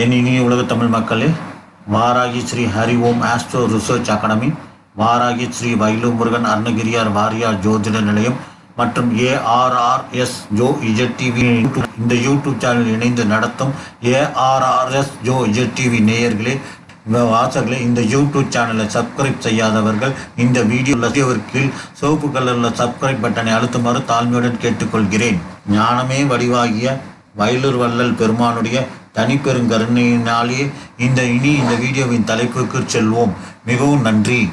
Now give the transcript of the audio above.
என் இனிய உலக தமிழ் மக்களே வாராகி ஸ்ரீ ஹரி ஓம் astro research academy Varahi Sri வைலு Murugan Arunagiriyar Variyar ஜோதிட நிலையம் மற்றும் ஏஆர்ஆர்எஸ் ஜோ இஜட் டிவி இந்த யூடியூப் சேனல் இணைந்து நடத்தும் ஏஆர்ஆர்எஸ் ஜோ இஜட் டிவி நேயர்களே இந்த வாசகர்களே இந்த யூடியூப் சேனலை சப்ஸ்கிரைப் செய்யாதவர்கள் இந்த வீடியோ கீழ் சிவப்பு கலரில் சப்ஸ்கிரைப் பட்டனை அழுத்துமாறு தாழ்மையுடன் கேட்டுக்கொள்கிறேன். ஞானமே வடிவாகிய வயலூர் வள்ளல் பெருமானுடைய தனிப்பெருங்கருணையினாலே இந்த இனி இந்த வீடியோவின் தலைப்புக்கு செல்வோம். மிகவும் நன்றி.